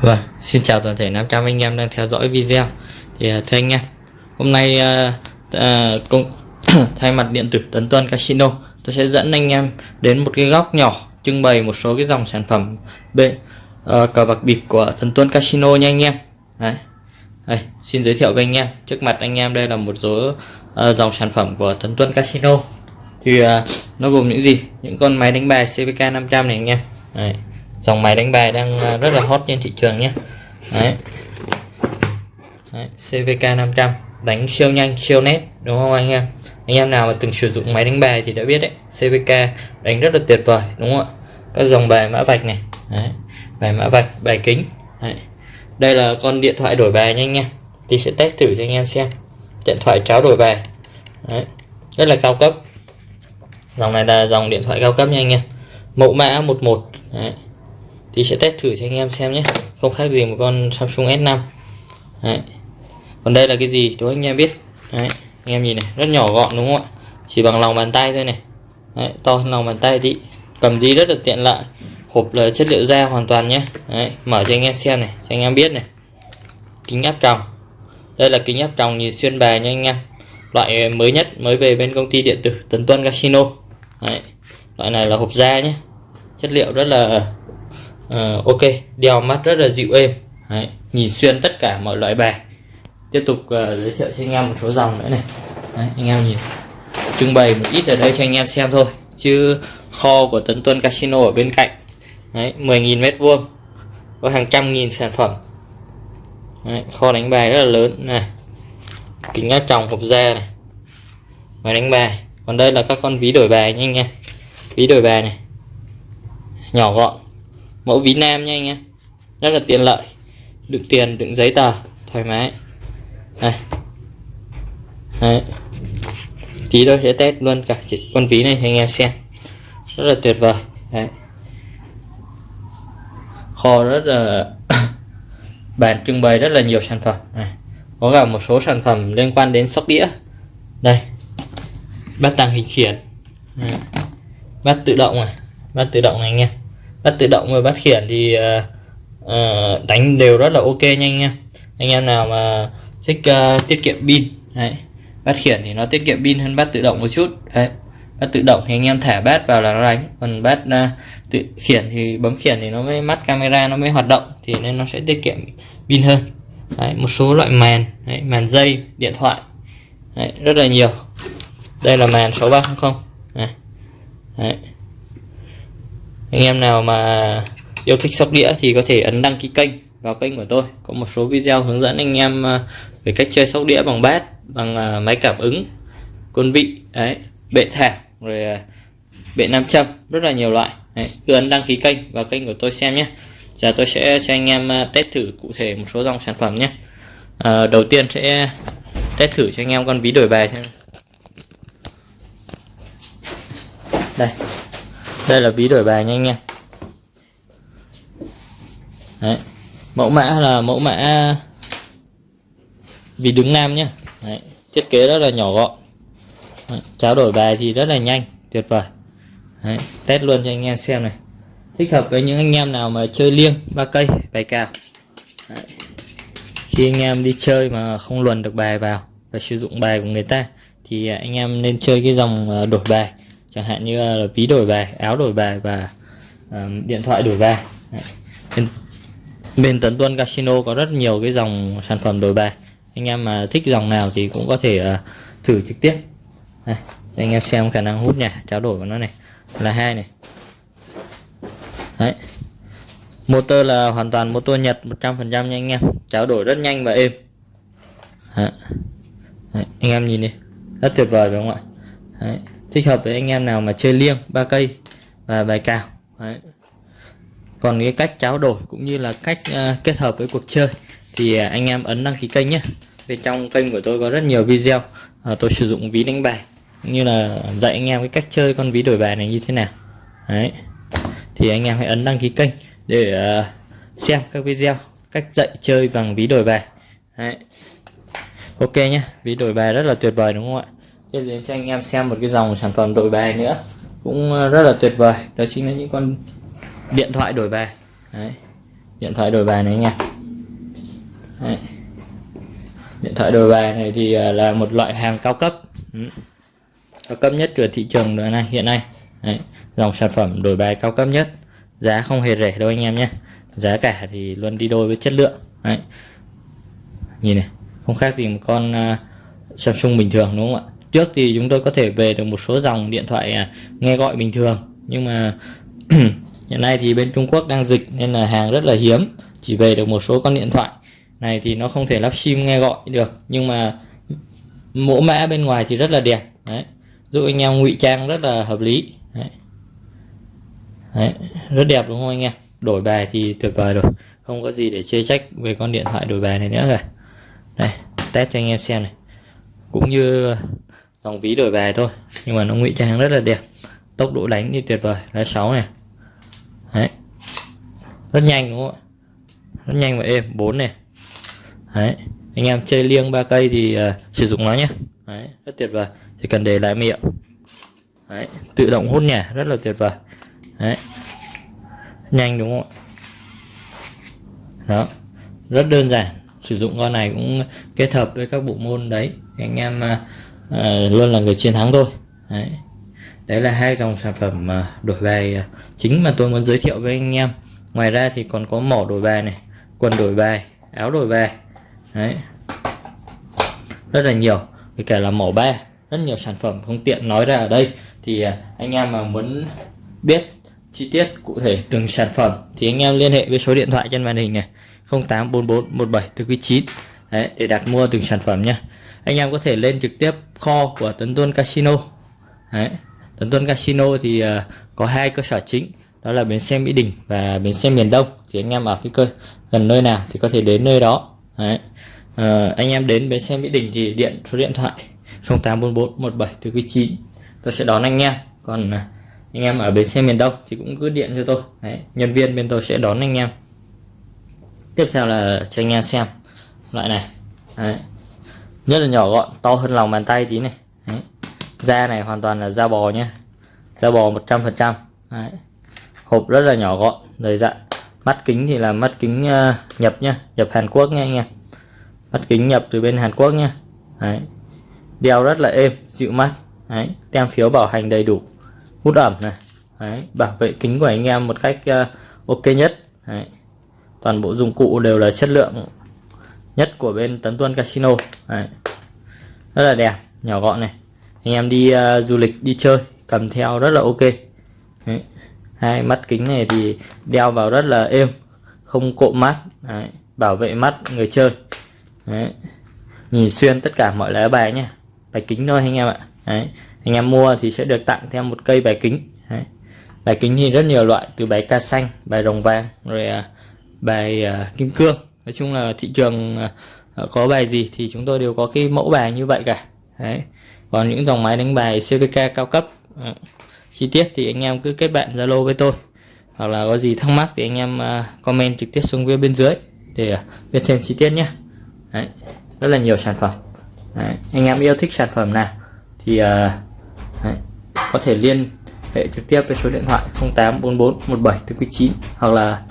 Vâng, xin chào toàn thể 500 anh em đang theo dõi video. Thì à, thưa anh em, hôm nay uh, uh, công thay mặt điện tử Tấn Tuân Casino, tôi sẽ dẫn anh em đến một cái góc nhỏ trưng bày một số cái dòng sản phẩm bên uh, cờ bạc bịp của Tấn Tuân Casino nha anh em. Đấy. Đây, xin giới thiệu với anh em, trước mặt anh em đây là một số uh, dòng sản phẩm của Tấn Tuân Casino. Thì uh, nó gồm những gì? Những con máy đánh bài CVK 500 này anh em. Đấy dòng máy đánh bài đang à, rất là hot trên thị trường nhé đấy. đấy CVK 500 đánh siêu nhanh, siêu nét, đúng không anh em anh em nào mà từng sử dụng máy đánh bài thì đã biết đấy CVK đánh rất là tuyệt vời, đúng không ạ các dòng bài mã vạch này, đấy. bài mã vạch, bài kính, đấy. đây là con điện thoại đổi bài nhanh nha thì sẽ test thử cho anh em xem điện thoại tráo đổi bài, đấy. rất là cao cấp dòng này là dòng điện thoại cao cấp nha anh em mẫu mã 11 đấy thì sẽ test thử cho anh em xem nhé. Không khác gì một con Samsung S5 Đấy. còn đây là cái gì? Đối anh em biết. Đấy. anh em nhìn này, rất nhỏ gọn đúng không ạ? Chỉ bằng lòng bàn tay thôi này. Đấy. to hơn lòng bàn tay thì cầm đi rất là tiện lợi. Hộp là chất liệu da hoàn toàn nhé. Đấy. mở cho anh em xem này, cho anh em biết này. Kính áp tròng. Đây là kính áp tròng nhìn xuyên bài nha anh em. Loại mới nhất, mới về bên công ty điện tử Tấn Tuân Casino. Đấy. loại này là hộp da nhé. Chất liệu rất là uh, ok đeo mắt rất là dịu êm. Đấy, nhìn xuyên tất cả mọi loại bài. Tiếp tục uh, giới thiệu cho anh em một số dòng nữa này. Đấy, anh em nhìn trưng bày một ít ở đây cho anh em xem thôi. Chứ kho của Tấn Tuân Casino ở bên cạnh Đấy, 10.000 mét vuông có hàng trăm nghìn sản phẩm. Đấy, kho đánh bài rất là lớn. Này kính áp tròng hộp da này. Máy đánh bài. Còn đây là các con ví đổi bài nha anh em. Ví đổi bài này. Nhỏ gọn mẫu ví nam nha anh em. Rất là tiện lợi. Đựng tiền, đựng giấy tờ, thoải mái. Đây Đấy. tí tôi sẽ test luôn cả con ví này cho anh em xem. Rất là tuyệt vời. Đấy. kho rất là bàn trưng bày rất là nhiều sản phẩm. Này. Có cả một số sản phẩm liên quan đến sóc đĩa. Đây. Bát tàng hình khiển. Đấy. bát tự động này bát tự động này anh em bắt tự động và bắt khiển thì uh, uh, đánh đều rất là ok nha anh em. Anh em nào mà thích uh, tiết kiệm pin đấy bắt khiển thì nó tiết kiệm pin hơn bắt tự động một chút đấy. Bắt tự động thì anh em thả bát vào là nó đánh còn bát uh, tự khiển thì bấm khiển thì nó mới mắt camera nó mới hoạt động thì nên nó sẽ tiết kiệm pin hơn. Đấy, một số loại màn đấy, màn dây điện thoại đấy, rất là nhiều. Đây là màn 6300 này. Đấy anh em nào mà yêu thích sóc đĩa thì có thể ấn đăng ký kênh vào kênh của tôi. Có một số video hướng dẫn anh em à, về cách chơi sóc đĩa bằng bát bằng à, máy cảm ứng quân vị đấy bệ thả rồi à, bệ nam châm rất là nhiều loại. Đấy, cứ ấn đăng ký kênh vào kênh của tôi xem nhé. Giờ tôi sẽ cho anh em test thử cụ thể một số dòng sản phẩm nhé. À, đầu tiên sẽ test thử cho anh em con ví đổi bài xem. Đây đây là ví đổi bài nha anh em Đấy. mẫu mã là mẫu mã ví đứng nam nhé Đấy. thiết kế rất là nhỏ gọn Đấy. trao đổi bài thì rất là nhanh, tuyệt vời Đấy. test luôn cho anh em xem này thích hợp với những anh em nào mà chơi liêng, ba cây, bài cao Đấy. khi anh em đi chơi mà không luồn được bài vào và sử dụng bài của người ta, thì anh em nên chơi cái dòng ờ, đổi bài chẳng hạn như là ví đổi bài áo đổi bài và um, điện thoại đổi bài. Bên, bên Tấn Tuân Casino có rất nhiều cái dòng sản phẩm đổi bài. Anh em mà thích dòng nào thì cũng có thể uh, thử trực tiếp. Đây, cho anh em xem khả năng hút nhà trao đổi của nó này. Là hai này. Đấy. Motor là hoàn toàn motor Nhật 100% nha anh em. Trao đổi rất nhanh và êm. Đấy. Đấy, anh em nhìn đi. Rất tuyệt vời phải không ạ? Đấy thích hợp với anh em nào mà chơi liêng ba cây và bài cào Đấy. còn cái cách tráo đổi cũng như là cách uh, kết hợp với cuộc chơi thì uh, anh em ấn đăng ký kênh nhé bên trong kênh của tôi có rất nhiều video uh, tôi sử dụng ví đánh bài cũng như là dạy anh em cái cách chơi con ví đổi bài này như thế nào Đấy. thì anh em hãy ấn đăng ký kênh để uh, xem các video cách dạy chơi bằng ví đổi bài Đấy. ok nhé ví đổi bài rất là tuyệt vời đúng không ạ tiếp đến cho anh em xem một cái dòng sản phẩm đổi bài nữa cũng ờ, rất là tuyệt vời đó chính là những con điện thoại đổi bài Đấy. điện thoại đổi bài này nha Đấy. điện thoại đổi bài này thì ờ, là một loại hàng cao cấp ừ. cao cấp nhất của thị trường này hiện nay Đấy. dòng sản phẩm đổi bài cao cấp nhất giá không hề rẻ đâu anh em nhé giá cả thì luôn đi đôi với chất lượng Đấy. nhìn này không khác gì một con uh, Samsung bình thường đúng không ạ trước thì chúng tôi có thể về được một số dòng điện thoại à, nghe gọi bình thường. Nhưng mà hiện nay thì bên Trung Quốc đang dịch nên là hàng rất là hiếm. Chỉ về được một số con điện thoại. Này thì nó không thể lắp sim nghe gọi được. Nhưng mà mẫu mã bên ngoài thì rất là đẹp. Đấy. Giúp anh em ngụy trang rất là hợp lý. Đấy. Đấy, rất đẹp đúng không anh em? Đổi bài thì tuyệt vời rồi. Không có gì để chê trách về con điện thoại đổi bài này nữa rồi. Đây test cho anh em xem này. Cũng như dòng ví đổi bài thôi. Nhưng mà nó ngụy trang rất là đẹp. Tốc độ đánh thì tuyệt vời. Lá 6 này. Đấy. Rất nhanh đúng không ạ? Rất nhanh và êm. 4 này. Đấy. Anh em chơi liêng ba cây thì uh, sử dụng nó nhé đấy. Rất tuyệt vời. Chỉ cần để lại miệng. Đấy. Tự động hút nhả. Rất là tuyệt vời. Đấy. Nhanh đúng không ạ? Đó. Rất đơn giản. Sử dụng con này cũng kết hợp với các bộ môn đấy. Anh em uh, Ờ, luôn là người chiến thắng thôi. Đấy. đấy là hai dòng sản phẩm đổi bài ờ, chính mà tôi muốn giới thiệu với anh em. Ngoài ra thì còn có mỏ đổi bài này quần đổi bài áo đổi bài. Đấy. Rất là nhiều với cả là mỏ ba. Rất nhiều sản phẩm không tiện nói ra ở đây. Thì ờ, anh em mà muốn biết chi tiết cụ thể từng sản phẩm thì anh em liên hệ với số điện thoại trên màn hình này 0844 17 Đấy, để đặt mua từng sản phẩm nhé anh em có thể lên trực tiếp kho của Tấn Tuân Casino. Đấy, Tấn Tuân Casino thì uh, có hai cơ sở chính đó là bến xe Mỹ Đình và bến xe miền Đông. Thì anh em ở cái cơ gần nơi nào thì có thể đến nơi đó. Đấy. Uh, anh em đến bến xe Mỹ Đình thì điện số điện thoại 0844 17 tôi sẽ đón anh em. Còn uh, anh em ở bến xe miền Đông thì cũng cứ điện cho tôi. Đấy, nhân viên bên tôi sẽ đón anh em. Tiếp theo là cho anh em xem loại này. Đấy rất là nhỏ gọn to hơn lòng bàn tay tí này. Đấy. da này hoàn toàn là da bò nhé da bò 100% trăm, hộp rất là nhỏ gọn đầy dặn. Mắt kính thì là mắt kính uh, nhập nhá nhập Hàn Quốc nha anh em. Mắt kính nhập từ bên Hàn Quốc nhá Đấy. đeo rất là êm dịu mắt. Đấy. tem phiếu bảo hành đầy đủ. Hút ẩm này. Đấy, bảo vệ kính của anh em một cách uh, ok nhất. Đấy. toàn bộ dụng cụ đều là chất lượng nhất của bên Tấn Tuân Casino. Đấy rất là đẹp nhỏ gọn này anh em đi uh, du lịch đi chơi cầm theo rất là ok Đấy. hai mắt kính này thì đeo vào rất là êm không cộm mắt Đấy. bảo vệ mắt người chơi Đấy. nhìn xuyên tất cả mọi lá bài nhé bài kính thôi anh em ạ Đấy anh em mua thì sẽ được tặng thêm một cây bài kính Đấy. bài kính thì rất nhiều loại từ bài ca xanh bài rồng vàng rồi uh, bài uh, kim cương nói chung là thị trường uh, Ờ, có bài gì thì chúng tôi đều có cái mẫu bài như vậy cả Đấy. còn những dòng máy đánh bài CVK cao cấp à, chi tiết thì anh em cứ kết bạn Zalo với tôi hoặc là có gì thắc mắc thì anh em à, comment trực tiếp xuống phía bên dưới để à, biết thêm chi tiết nhé Đấy. rất là nhiều sản phẩm Đấy. anh em yêu thích sản phẩm nào thì à, Đấy. có thể liên hệ trực tiếp với số điện thoại 0844 17 9 hoặc là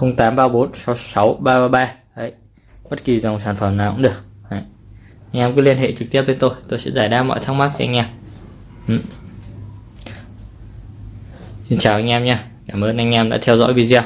0834 66 333 bất kỳ dòng sản phẩm nào cũng được Đấy. anh em cứ liên hệ trực tiếp với tôi tôi sẽ giải đáp mọi thắc mắc cho anh em ừ. Xin chào anh em nha Cảm ơn anh em đã theo dõi video